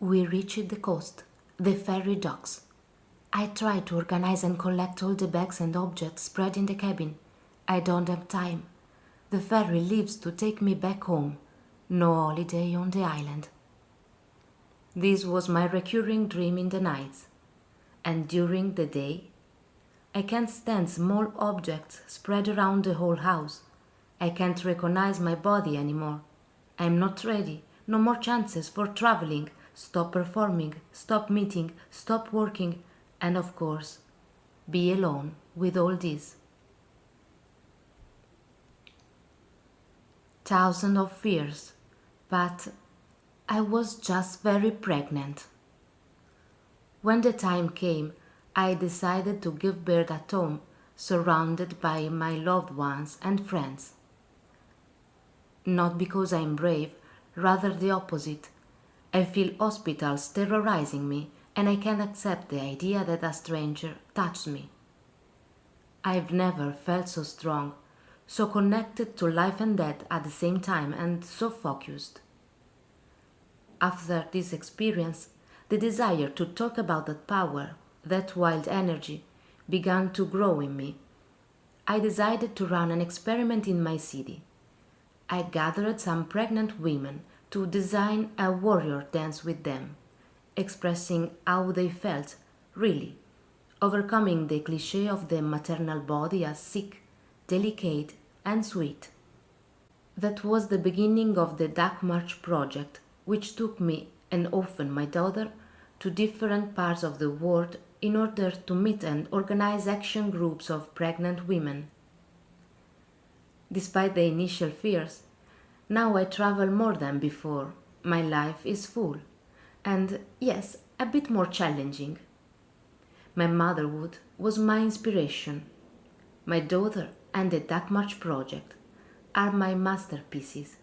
We reached the coast, the ferry docks. I tried to organize and collect all the bags and objects spread in the cabin. I don't have time. The ferry leaves to take me back home. No holiday on the island. This was my recurring dream in the nights. And during the day, I can't stand small objects spread around the whole house. I can't recognize my body anymore. I'm not ready. No more chances for traveling. Stop performing, stop meeting, stop working, and of course, be alone with all this. Thousands of fears, but I was just very pregnant. When the time came, I decided to give birth at home, surrounded by my loved ones and friends. Not because I'm brave, rather the opposite. I feel hospitals terrorizing me and I can't accept the idea that a stranger touched me. I've never felt so strong, so connected to life and death at the same time and so focused. After this experience, the desire to talk about that power, that wild energy, began to grow in me. I decided to run an experiment in my city. I gathered some pregnant women to design a warrior dance with them, expressing how they felt, really, overcoming the cliche of the maternal body as sick, delicate, and sweet. That was the beginning of the Duck March project, which took me and often my daughter to different parts of the world in order to meet and organize action groups of pregnant women. Despite the initial fears, now I travel more than before. My life is full and, yes, a bit more challenging. My motherhood was my inspiration. My daughter and the Duck March project are my masterpieces.